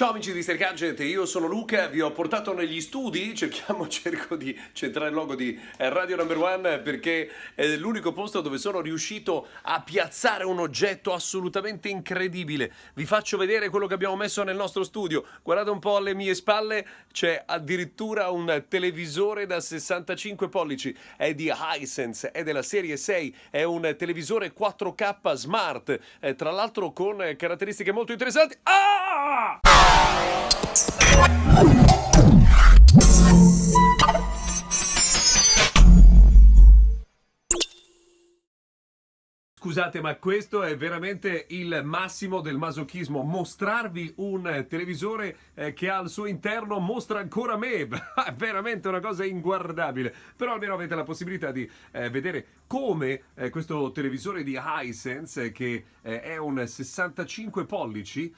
Ciao amici di Stercagent, io sono Luca, vi ho portato negli studi, cerchiamo, cerco di centrare il logo di eh, Radio Number One perché è l'unico posto dove sono riuscito a piazzare un oggetto assolutamente incredibile. Vi faccio vedere quello che abbiamo messo nel nostro studio, guardate un po' alle mie spalle, c'è addirittura un televisore da 65 pollici, è di Hisense, è della serie 6, è un televisore 4K smart, eh, tra l'altro con caratteristiche molto interessanti. Ah! Bye. Scusate, ma questo è veramente il massimo del masochismo. Mostrarvi un televisore eh, che al suo interno mostra ancora me. È veramente una cosa inguardabile. Però almeno avete la possibilità di eh, vedere come eh, questo televisore di Hisense, che è un 65 pollici,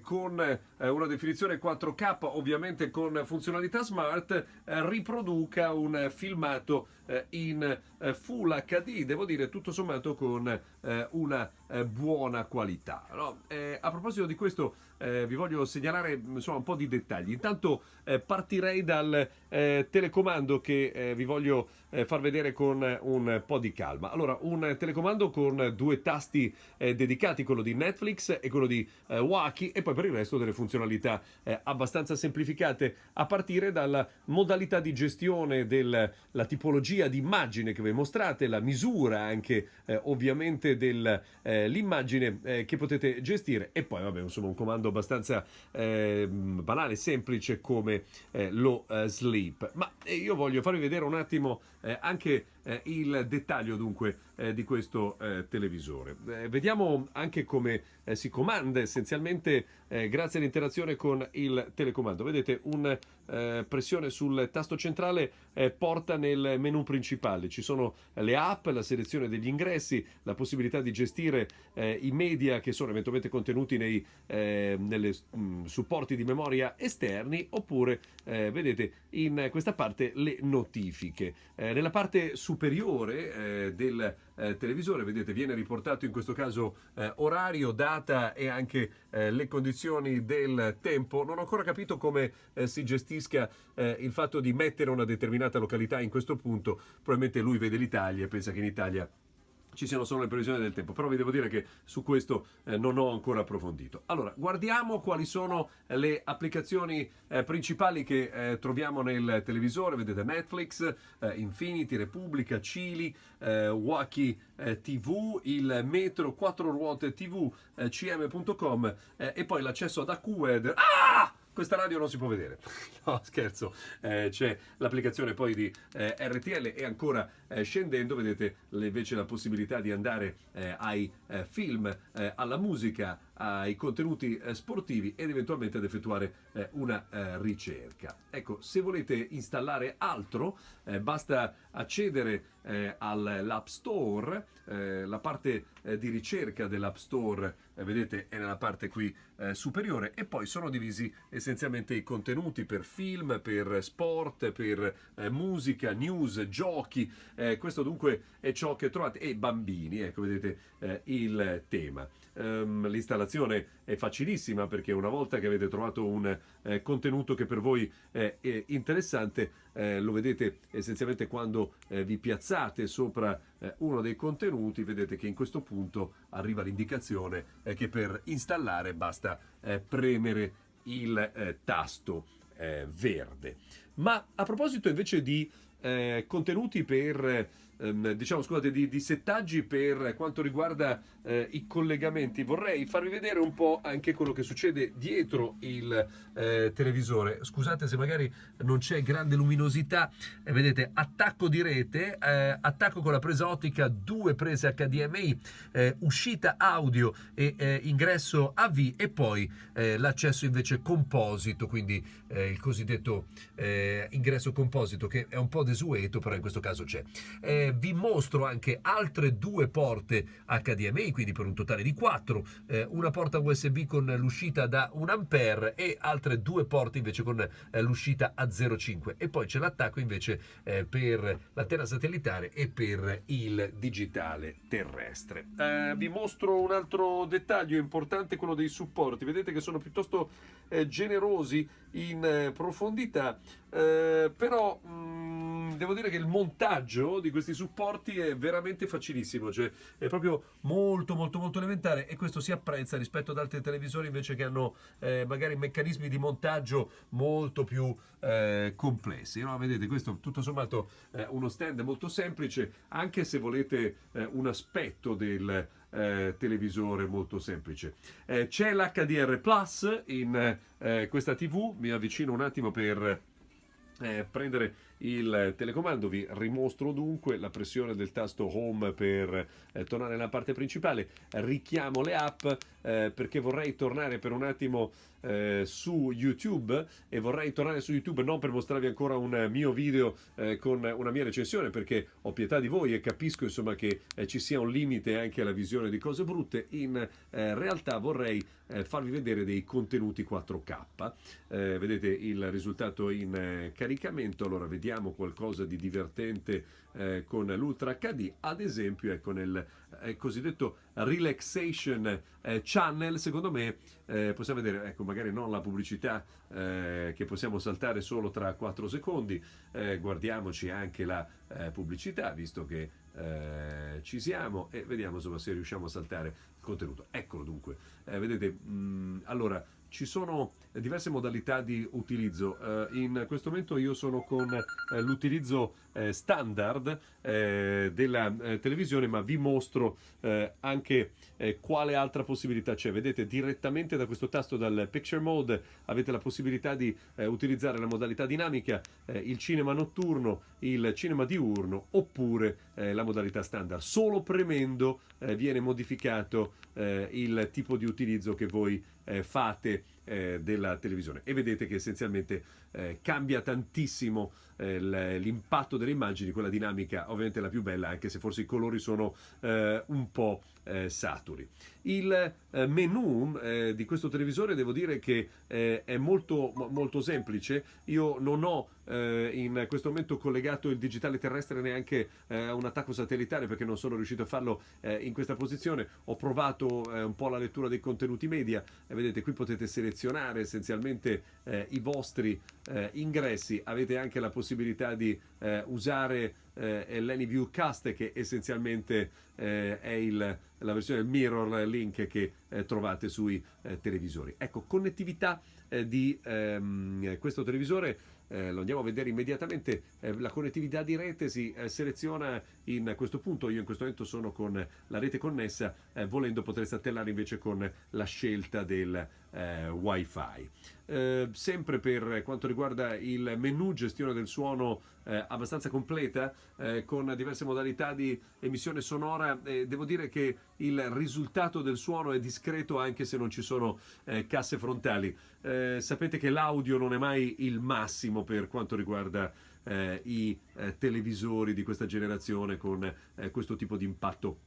con una definizione 4K, ovviamente con funzionalità smart, riproduca un filmato in Full HD. Devo dire, tutto sommato con eh, una eh, buona qualità. No? Eh, a proposito di questo eh, vi voglio segnalare insomma, un po' di dettagli. Intanto eh, partirei dal eh, telecomando che vi voglio far vedere con un po' di calma. Allora, un telecomando con due tasti dedicati, quello di Netflix e quello di Waki e poi per il resto delle funzionalità abbastanza semplificate a partire dalla modalità di gestione della tipologia di immagine che vi mostrate, la misura anche ovviamente dell'immagine che potete gestire e poi vabbè insomma un comando abbastanza eh, banale, semplice come eh, lo uh, sleep. Ma eh, io voglio farvi vedere un attimo eh, anche eh, il dettaglio dunque eh, di questo eh, televisore. Eh, vediamo anche come eh, si comanda essenzialmente eh, grazie all'interazione con il telecomando. Vedete una pressione sul tasto centrale porta nel menu principale. Ci sono le app, la selezione degli ingressi, la possibilità di gestire i media che sono eventualmente contenuti nei nelle, mm, supporti di memoria esterni oppure vedete in questa parte le notifiche. nella parte superiore superiore eh, del eh, televisore, vedete viene riportato in questo caso eh, orario, data e anche eh, le condizioni del tempo. Non ho ancora capito come eh, si gestisca eh, il fatto di mettere una determinata località in questo punto, probabilmente lui vede l'Italia e pensa che in Italia ci siano solo le previsioni del tempo, però vi devo dire che su questo eh, non ho ancora approfondito. Allora, guardiamo quali sono le applicazioni eh, principali che eh, troviamo nel televisore, vedete Netflix, eh, Infinity, Repubblica, Cili, eh, Waki eh, TV, il Metro 4 ruote TV, cm.com e poi l'accesso ad AccuWeather. Ah! Questa radio non si può vedere. No, scherzo, eh, c'è l'applicazione poi di eh, RTL e ancora eh, scendendo vedete invece la possibilità di andare eh, ai eh, film, eh, alla musica, ai contenuti sportivi ed eventualmente ad effettuare una ricerca. Ecco, se volete installare altro basta accedere all'App Store, la parte di ricerca dell'App Store vedete è nella parte qui superiore e poi sono divisi essenzialmente i contenuti per film, per sport, per eh, musica, news, giochi. Eh, questo dunque è ciò che trovate. E bambini, ecco, vedete eh, il tema. Um, l'installazione è facilissima perché una volta che avete trovato un eh, contenuto che per voi è interessante, eh, lo vedete essenzialmente quando eh, vi piazzate sopra uno dei contenuti, vedete che in questo punto arriva l'indicazione che per installare basta premere il eh, tasto eh, verde. Ma a proposito invece di eh, contenuti per ehm, diciamo scusate di, di, settaggi per quanto riguarda eh, i collegamenti. Vorrei farvi vedere un po' anche quello che succede dietro il eh, televisore. Scusate se magari non c'è grande luminosità. Eh, vedete attacco di rete eh, attacco con la presa ottica due prese HDMI eh, uscita audio e eh, ingresso AV e poi l'accesso invece composito quindi il cosiddetto ingresso composito che è un po' desueto però in questo caso c'è eh, vi mostro anche altre due porte HDMI, quindi per un totale di quattro, eh, una porta USB con l'uscita da 1 A e altre due porte invece con eh, l'uscita a 0,5 e poi c'è l'attacco invece eh, per l'antenna satellitare e per il digitale terrestre. Eh, vi mostro un altro dettaglio importante, quello dei supporti, vedete che sono piuttosto eh, generosi in profondità, però mh, mm, devo dire che il montaggio di questi supporti è veramente facilissimo, cioè è proprio molto molto molto elementare e questo si apprezza rispetto ad altri televisori invece che hanno eh, magari meccanismi di montaggio molto più eh, complessi. No? Vedete, questo tutto sommato eh, uno stand molto semplice, anche se volete eh, un aspetto del eh, televisore molto semplice. Eh, c'è l'HDR Plus in questa TV, mi avvicino un attimo per eh, prendere il telecomando vi rimostro dunque la pressione del tasto home per eh, tornare nella parte principale. Richiamo le app eh, perché vorrei tornare per un attimo eh, su YouTube e vorrei tornare su YouTube non per mostrarvi ancora un mio video eh, con una mia recensione perché ho pietà di voi e capisco insomma che eh, ci sia un limite anche alla visione di cose brutte. In eh, realtà vorrei eh, farvi vedere dei contenuti 4K vedete il risultato in caricamento. Allora vediamo qualcosa di divertente con l'Ultra HD ad esempio ecco nel cosiddetto relaxation channel secondo me possiamo vedere ecco magari non la pubblicità eh, che possiamo saltare solo tra 4 secondi, eh, guardiamoci anche la eh, pubblicità visto che eh, ci siamo e vediamo insomma, se riusciamo a saltare il contenuto. Eccolo dunque, eh, vedete, mh, mm, allora ci sono diverse modalità di utilizzo. Uh, in questo momento io sono con uh, l'utilizzo uh, standard della televisione, ma vi mostro anche quale altra possibilità c'è. Vedete direttamente da questo tasto dal Picture Mode avete la possibilità di utilizzare la modalità dinamica, il cinema notturno, il cinema diurno oppure la modalità standard. Solo premendo viene modificato il tipo di utilizzo che voi fate eh, della televisione. E vedete che essenzialmente eh, cambia tantissimo eh, l'impatto delle immagini, quella dinamica ovviamente la più bella anche se forse i colori sono eh, un po' eh, saturi. Il eh, menu di questo televisore devo dire che è molto, molto semplice, io non ho in questo momento collegato il digitale terrestre neanche a un attacco satellitare perché non sono riuscito a farlo in questa posizione, ho provato un po' la lettura dei contenuti media. Vedete qui potete selezionare essenzialmente i vostri ingressi, avete anche la possibilità di usare eh, l'AnyView Cast che essenzialmente eh, è il, la versione mirror link che eh, trovate sui eh, televisori. Ecco, connettività eh, di ehm, questo televisore eh, lo andiamo a vedere immediatamente, eh, la connettività di rete si eh, seleziona in questo punto, io in questo momento sono con la rete connessa, eh, volendo potreste attellare invece con la scelta del wifi. Sempre per quanto riguarda il menu gestione del suono eh, abbastanza completa eh, con diverse modalità di emissione sonora eh, devo dire che il risultato del suono è discreto anche se non ci sono eh, casse frontali sapete che l'audio non è mai il massimo per quanto riguarda i televisori di questa generazione con questo tipo di impatto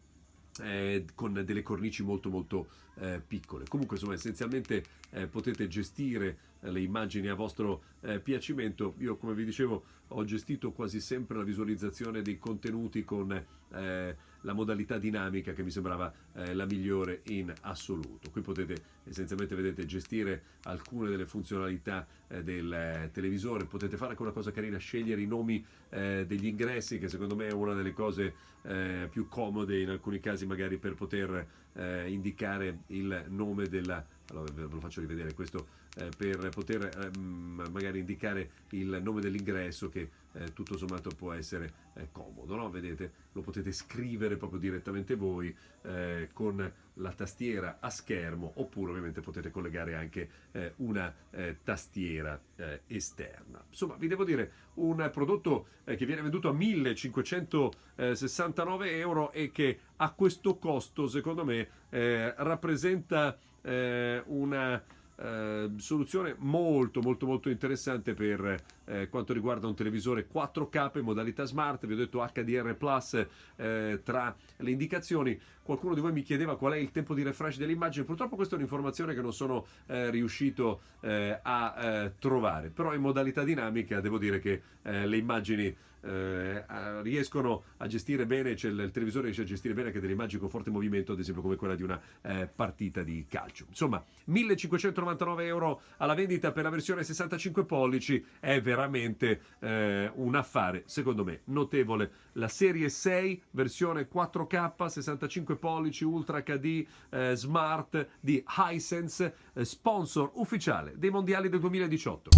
eh, con delle cornici molto molto eh, piccole. Comunque insomma essenzialmente eh, potete gestire eh, le immagini a vostro eh, piacimento. Io come vi dicevo ho gestito quasi sempre la visualizzazione dei contenuti con eh, la modalità dinamica che mi sembrava eh, la migliore in assoluto. Qui potete essenzialmente vedete, gestire alcune delle funzionalità eh, del eh, televisore, potete fare anche una cosa carina, scegliere i nomi eh, degli ingressi che secondo me è una delle cose eh, più comode in alcuni casi magari per poter indicare il nome della allora ve lo faccio rivedere questo eh, per poter eh, magari indicare il nome dell'ingresso che eh, tutto sommato può essere eh, comodo, no? vedete lo potete scrivere proprio direttamente voi eh, con la tastiera a schermo oppure ovviamente potete collegare anche eh, una tastiera esterna. Insomma vi devo dire un prodotto che viene venduto a 1569 euro e che a questo costo secondo me rappresenta una eh, soluzione molto molto molto interessante per eh, quanto riguarda un televisore 4K in modalità smart, vi ho detto HDR Plus eh, tra le indicazioni. Qualcuno di voi mi chiedeva qual è il tempo di refresh delle immagini, purtroppo questa è un'informazione che non sono eh, riuscito eh, a eh, trovare, però in modalità dinamica devo dire che le immagini eh, riescono a gestire bene, cioè il, il, televisore riesce a gestire bene anche delle immagini con forte movimento, ad esempio come quella di una eh, partita di calcio. Insomma, 1599 euro alla vendita per la versione 65 pollici è veramente eh, un affare, secondo me, notevole. La serie 6, versione 4K, 65 pollici, Ultra HD, eh, Smart di Hisense, eh, sponsor ufficiale dei mondiali del 2018.